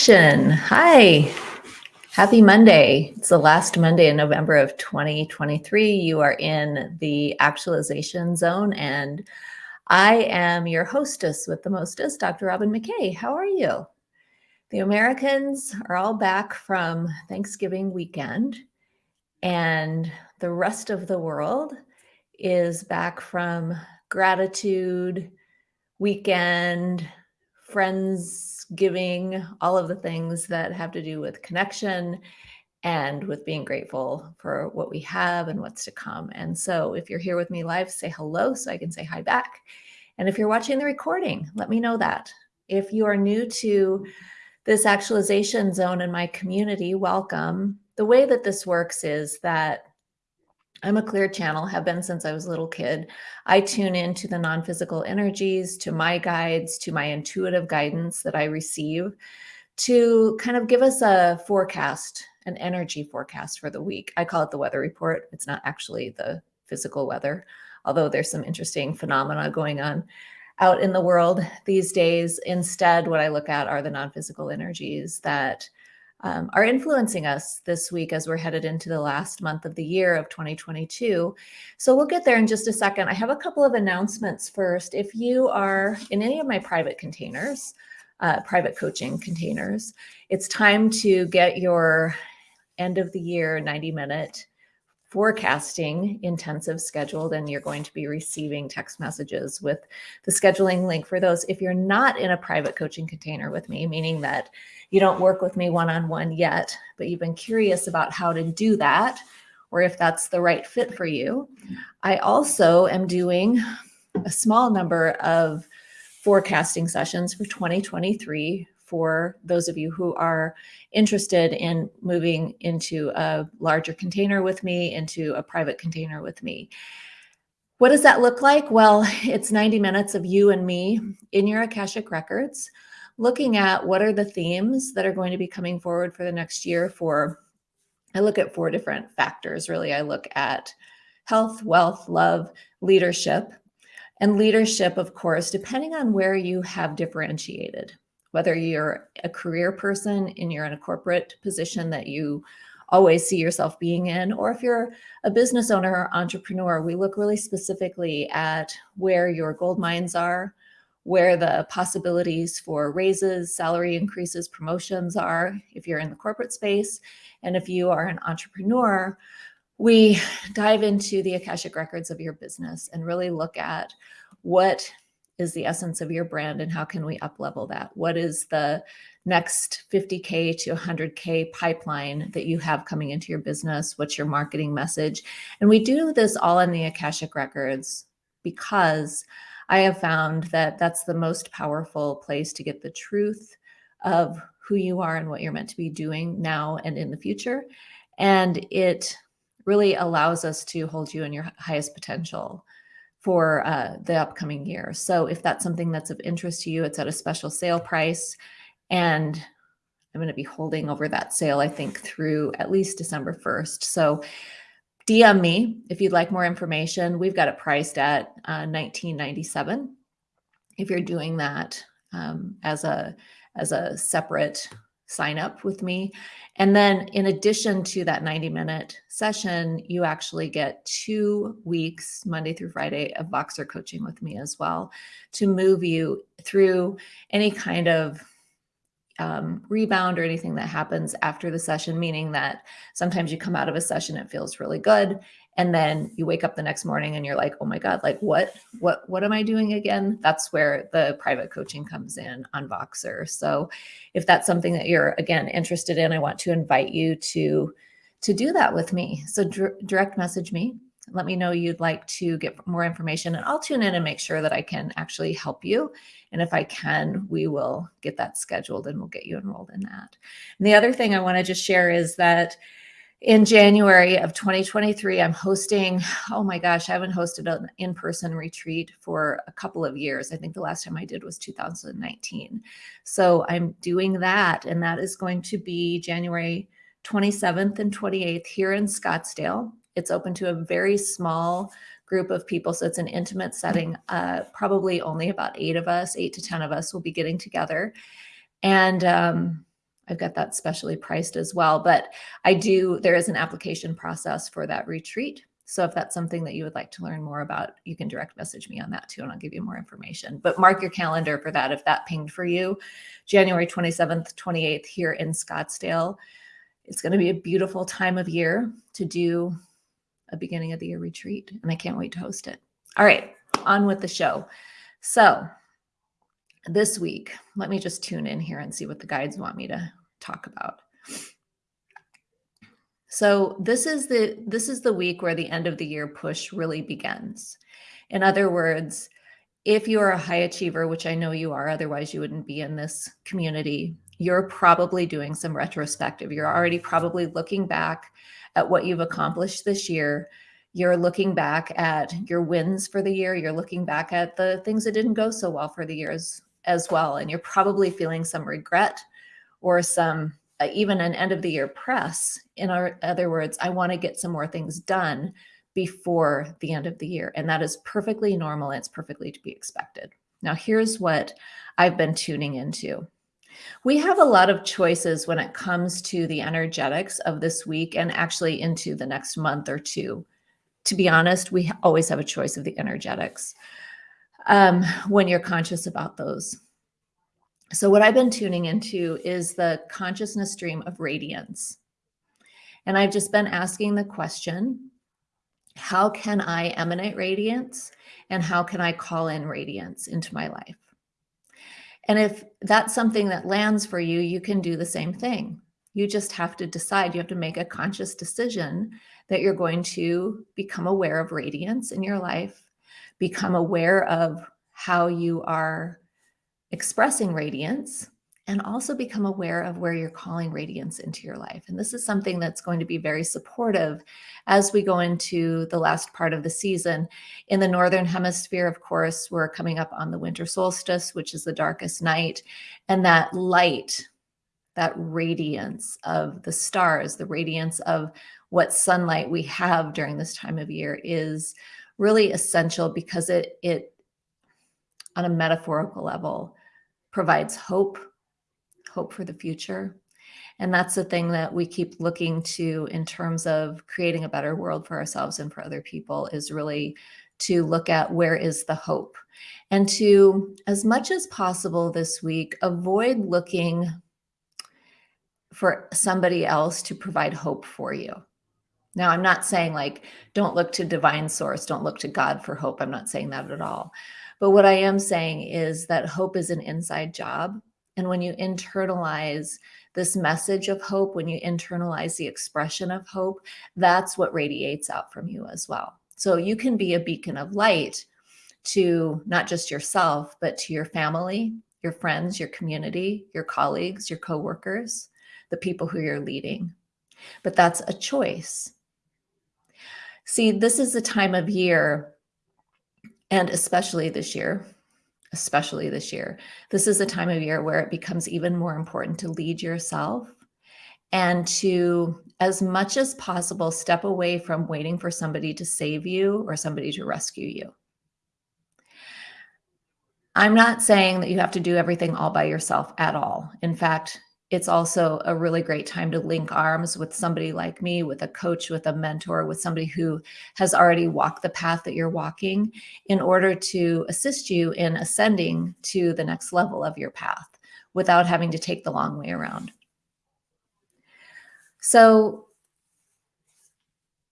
action. Hi. Happy Monday. It's the last Monday in November of 2023. You are in the actualization zone, and I am your hostess with the mostest, Dr. Robin McKay. How are you? The Americans are all back from Thanksgiving weekend, and the rest of the world is back from gratitude weekend, friends giving, all of the things that have to do with connection and with being grateful for what we have and what's to come. And so if you're here with me live, say hello so I can say hi back. And if you're watching the recording, let me know that. If you are new to this actualization zone in my community, welcome. The way that this works is that I'm a clear channel, have been since I was a little kid. I tune into the non physical energies, to my guides, to my intuitive guidance that I receive to kind of give us a forecast, an energy forecast for the week. I call it the weather report. It's not actually the physical weather, although there's some interesting phenomena going on out in the world these days. Instead, what I look at are the non physical energies that um, are influencing us this week as we're headed into the last month of the year of 2022. So we'll get there in just a second. I have a couple of announcements first. If you are in any of my private containers, uh, private coaching containers, it's time to get your end of the year 90 minute forecasting intensive scheduled and you're going to be receiving text messages with the scheduling link for those. If you're not in a private coaching container with me, meaning that you don't work with me one-on-one -on -one yet, but you've been curious about how to do that or if that's the right fit for you. I also am doing a small number of forecasting sessions for 2023 for those of you who are interested in moving into a larger container with me, into a private container with me. What does that look like? Well, it's 90 minutes of you and me in your Akashic Records, looking at what are the themes that are going to be coming forward for the next year for, I look at four different factors, really. I look at health, wealth, love, leadership, and leadership, of course, depending on where you have differentiated whether you're a career person and you're in a corporate position that you always see yourself being in, or if you're a business owner or entrepreneur, we look really specifically at where your gold mines are, where the possibilities for raises, salary increases, promotions are, if you're in the corporate space. And if you are an entrepreneur, we dive into the Akashic records of your business and really look at what is the essence of your brand and how can we up level that? What is the next 50K to 100K pipeline that you have coming into your business? What's your marketing message? And we do this all in the Akashic Records because I have found that that's the most powerful place to get the truth of who you are and what you're meant to be doing now and in the future. And it really allows us to hold you in your highest potential for uh, the upcoming year. So if that's something that's of interest to you, it's at a special sale price. And I'm going to be holding over that sale, I think, through at least December 1st. So DM me if you'd like more information. We've got it priced at uh, 1997. If you're doing that um, as a as a separate sign up with me. And then in addition to that 90 minute session, you actually get two weeks, Monday through Friday, of Voxer coaching with me as well to move you through any kind of um, rebound or anything that happens after the session, meaning that sometimes you come out of a session, it feels really good and then you wake up the next morning and you're like oh my god like what what what am i doing again? That's where the private coaching comes in on voxer. So if that's something that you're again interested in i want to invite you to to do that with me. So direct message me. Let me know you'd like to get more information and i'll tune in and make sure that i can actually help you. And if i can we will get that scheduled and we'll get you enrolled in that. And the other thing i want to just share is that in January of 2023, I'm hosting, oh my gosh, I haven't hosted an in-person retreat for a couple of years. I think the last time I did was 2019. So I'm doing that and that is going to be January 27th and 28th here in Scottsdale. It's open to a very small group of people. So it's an intimate setting. Uh, probably only about eight of us, eight to 10 of us will be getting together. And um, I've got that specially priced as well. But I do, there is an application process for that retreat. So if that's something that you would like to learn more about, you can direct message me on that too, and I'll give you more information. But mark your calendar for that if that pinged for you. January 27th, 28th here in Scottsdale. It's going to be a beautiful time of year to do a beginning of the year retreat, and I can't wait to host it. All right, on with the show. So this week, let me just tune in here and see what the guides want me to talk about. So this is the this is the week where the end of the year push really begins. In other words, if you are a high achiever, which I know you are, otherwise you wouldn't be in this community, you're probably doing some retrospective. You're already probably looking back at what you've accomplished this year. You're looking back at your wins for the year. You're looking back at the things that didn't go so well for the years as well. And you're probably feeling some regret or some uh, even an end of the year press. In our, other words, I want to get some more things done before the end of the year. And that is perfectly normal. It's perfectly to be expected. Now, here's what I've been tuning into. We have a lot of choices when it comes to the energetics of this week and actually into the next month or two. To be honest, we always have a choice of the energetics um, when you're conscious about those. So what I've been tuning into is the consciousness stream of radiance. And I've just been asking the question, how can I emanate radiance? And how can I call in radiance into my life? And if that's something that lands for you, you can do the same thing. You just have to decide, you have to make a conscious decision that you're going to become aware of radiance in your life, become aware of how you are expressing radiance and also become aware of where you're calling radiance into your life. And this is something that's going to be very supportive as we go into the last part of the season. In the Northern Hemisphere, of course, we're coming up on the winter solstice, which is the darkest night. And that light, that radiance of the stars, the radiance of what sunlight we have during this time of year is really essential because it, it on a metaphorical level, provides hope, hope for the future. And that's the thing that we keep looking to in terms of creating a better world for ourselves and for other people is really to look at where is the hope and to, as much as possible this week, avoid looking for somebody else to provide hope for you. Now, I'm not saying like, don't look to divine source, don't look to God for hope. I'm not saying that at all. But what I am saying is that hope is an inside job. And when you internalize this message of hope, when you internalize the expression of hope, that's what radiates out from you as well. So you can be a beacon of light to not just yourself, but to your family, your friends, your community, your colleagues, your coworkers, the people who you're leading. But that's a choice. See, this is the time of year and especially this year, especially this year, this is a time of year where it becomes even more important to lead yourself and to, as much as possible, step away from waiting for somebody to save you or somebody to rescue you. I'm not saying that you have to do everything all by yourself at all. In fact, it's also a really great time to link arms with somebody like me, with a coach, with a mentor, with somebody who has already walked the path that you're walking in order to assist you in ascending to the next level of your path without having to take the long way around. So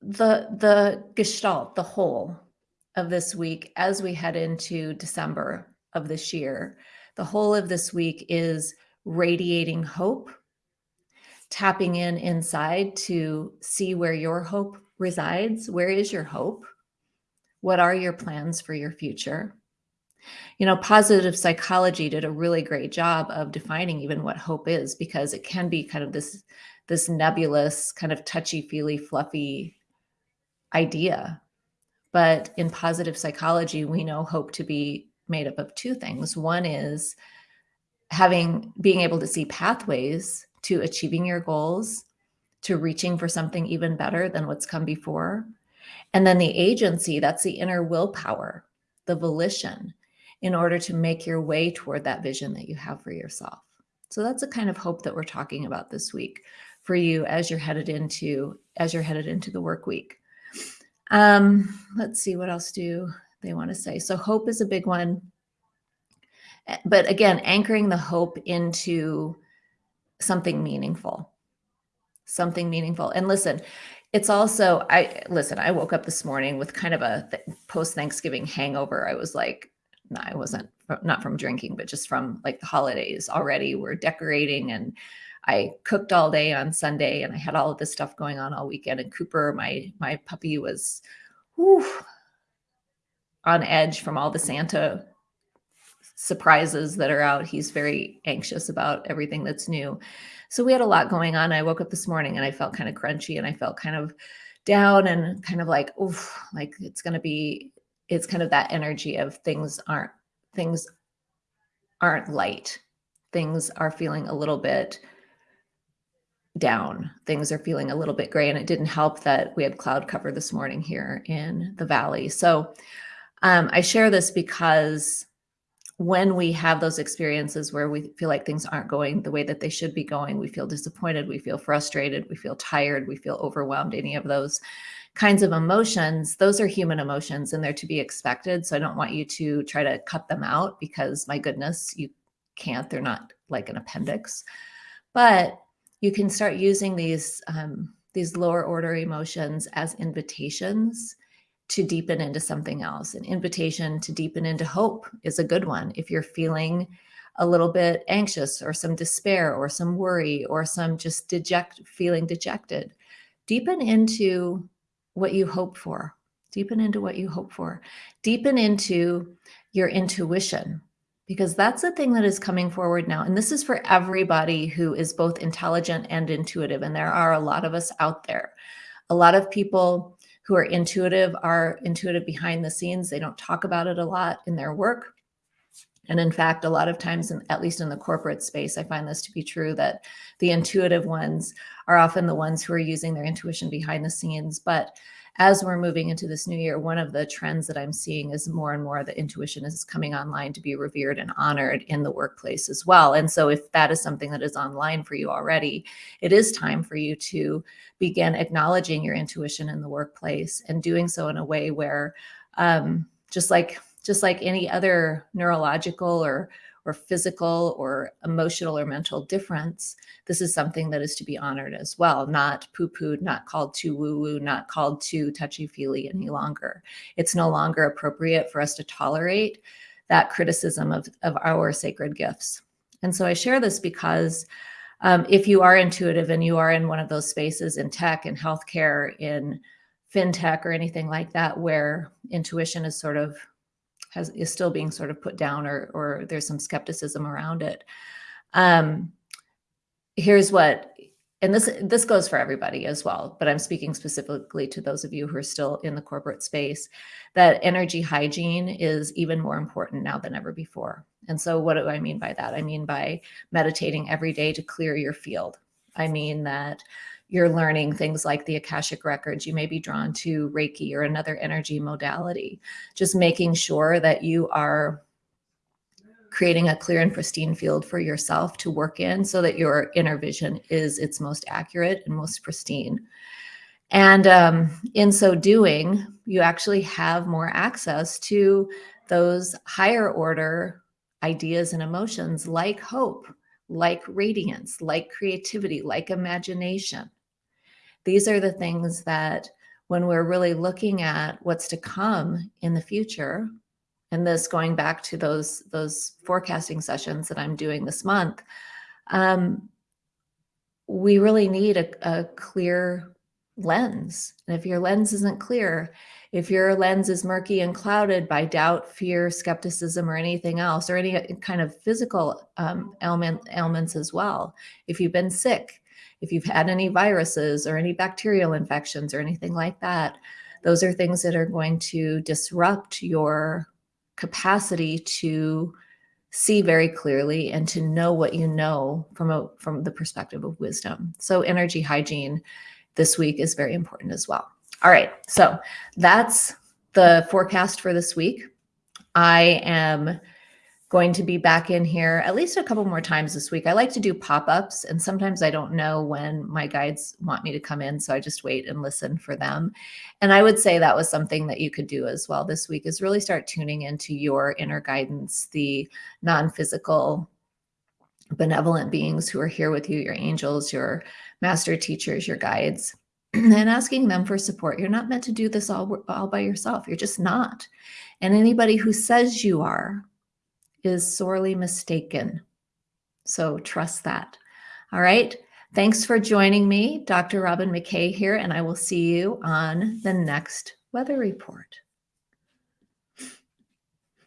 the, the gestalt, the whole of this week, as we head into December of this year, the whole of this week is radiating hope, tapping in inside to see where your hope resides. Where is your hope? What are your plans for your future? You know, positive psychology did a really great job of defining even what hope is because it can be kind of this this nebulous kind of touchy-feely fluffy idea. But in positive psychology, we know hope to be made up of two things. One is having being able to see pathways to achieving your goals, to reaching for something even better than what's come before. And then the agency, that's the inner willpower, the volition in order to make your way toward that vision that you have for yourself. So that's a kind of hope that we're talking about this week for you as you're headed into as you're headed into the work week. Um, let's see what else do they want to say. So hope is a big one. But again, anchoring the hope into something meaningful. Something meaningful. And listen, it's also I listen, I woke up this morning with kind of a th post Thanksgiving hangover. I was like, no, I wasn't not from drinking, but just from like the holidays already. We're decorating and I cooked all day on Sunday and I had all of this stuff going on all weekend. And Cooper, my my puppy, was whew, on edge from all the Santa surprises that are out. He's very anxious about everything that's new. So we had a lot going on. I woke up this morning and I felt kind of crunchy and I felt kind of down and kind of like, oof, like it's going to be, it's kind of that energy of things aren't, things aren't light. Things are feeling a little bit down. Things are feeling a little bit gray. And it didn't help that we had cloud cover this morning here in the valley. So um, I share this because when we have those experiences where we feel like things aren't going the way that they should be going, we feel disappointed, we feel frustrated, we feel tired, we feel overwhelmed, any of those kinds of emotions, those are human emotions and they're to be expected. So I don't want you to try to cut them out because my goodness, you can't, they're not like an appendix. But you can start using these um, these lower order emotions as invitations to deepen into something else. An invitation to deepen into hope is a good one. If you're feeling a little bit anxious or some despair or some worry or some just deject feeling dejected, deepen into what you hope for. Deepen into what you hope for. Deepen into your intuition because that's the thing that is coming forward now. And this is for everybody who is both intelligent and intuitive. And there are a lot of us out there. A lot of people who are intuitive are intuitive behind the scenes. They don't talk about it a lot in their work. And in fact, a lot of times, in, at least in the corporate space, I find this to be true that the intuitive ones are often the ones who are using their intuition behind the scenes. But as we're moving into this new year, one of the trends that I'm seeing is more and more the intuition is coming online to be revered and honored in the workplace as well. And so if that is something that is online for you already, it is time for you to begin acknowledging your intuition in the workplace and doing so in a way where um, just like just like any other neurological or or physical or emotional or mental difference, this is something that is to be honored as well, not poo-pooed, not called too woo-woo, not called too touchy-feely any longer. It's no longer appropriate for us to tolerate that criticism of, of our sacred gifts. And so I share this because um, if you are intuitive and you are in one of those spaces in tech and healthcare, in fintech or anything like that, where intuition is sort of has is still being sort of put down or or there's some skepticism around it. Um, here's what and this this goes for everybody as well but i'm speaking specifically to those of you who are still in the corporate space that energy hygiene is even more important now than ever before. And so what do i mean by that? I mean by meditating every day to clear your field. I mean that you're learning things like the Akashic records, you may be drawn to Reiki or another energy modality. Just making sure that you are creating a clear and pristine field for yourself to work in so that your inner vision is its most accurate and most pristine. And um, in so doing, you actually have more access to those higher order ideas and emotions like hope, like radiance, like creativity, like imagination. These are the things that when we're really looking at what's to come in the future, and this going back to those, those forecasting sessions that I'm doing this month, um, we really need a, a clear lens. And if your lens isn't clear, if your lens is murky and clouded by doubt, fear, skepticism, or anything else, or any kind of physical um, ailment, ailments as well, if you've been sick, if you've had any viruses or any bacterial infections or anything like that, those are things that are going to disrupt your capacity to see very clearly and to know what you know from a from the perspective of wisdom. So energy hygiene this week is very important as well. All right, so that's the forecast for this week. I am going to be back in here at least a couple more times this week. I like to do pop-ups and sometimes I don't know when my guides want me to come in. So I just wait and listen for them. And I would say that was something that you could do as well this week is really start tuning into your inner guidance, the non-physical benevolent beings who are here with you, your angels, your master teachers, your guides, and asking them for support. You're not meant to do this all, all by yourself. You're just not. And anybody who says you are is sorely mistaken. So trust that. All right. Thanks for joining me. Dr. Robin McKay here, and I will see you on the next weather report.